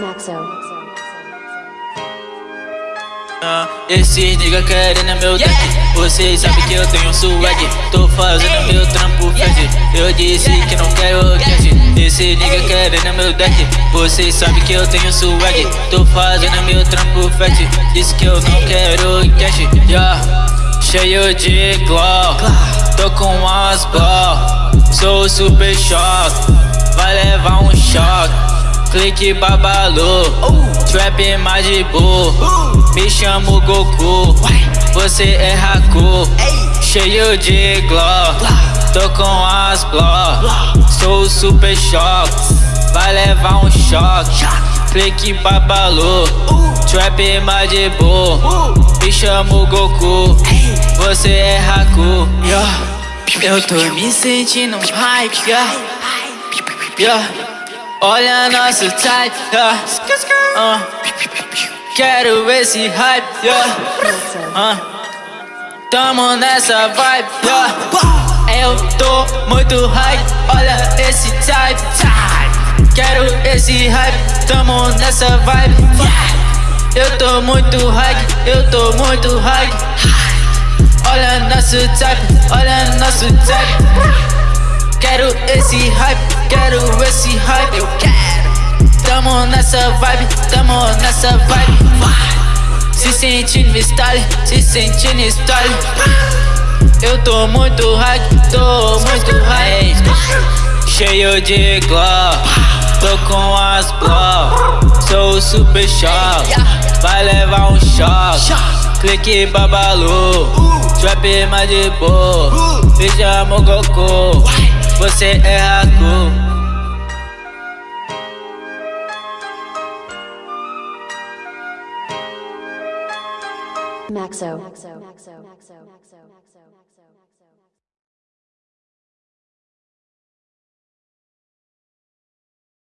Maxo. Ah, Esses nigga querendo meu deck Vocês sabem que eu tenho swag. Tô fazendo meu trampo fed Eu disse que não quero cash Esse nigga querendo meu deck Vocês sabem que eu tenho swag. Tô fazendo meu trampo fed Disse que eu não quero cash. Yeah. Cheio de glow Tô com as ball Sou super choque Vai levar um choque Clique babalô, trap Madibu Me chamo Goku, você é Haku. Cheio de glow, tô com as blow Sou super choque, vai levar um choque. Clique babalô, trap Madibu Me chamo Goku, você é Haku. Eu tô me sentindo hype, yeah. Yeah. Olha nosso type, yeah. uh. Quero esse hype, yeah. uh. Tamo nessa vibe, yeah. Eu tô muito hype, olha esse type. Quero esse hype, tamo nessa vibe, Eu tô muito hype, eu tô muito hype. Olha nosso type, olha nosso type. Quero esse hype quero esse hype, nessa vibe, tamo nessa vibe. Se sentindo style, se sentindo style. Eu tô muito hype, tô muito hype Cheio de glow, tô com as blow. Sou super choque, vai levar um choque. Clique babalu, trap mais de boa. Veja Goku você é Maxo. Maxo. Maxo. Maxo. Maxo. Maxo.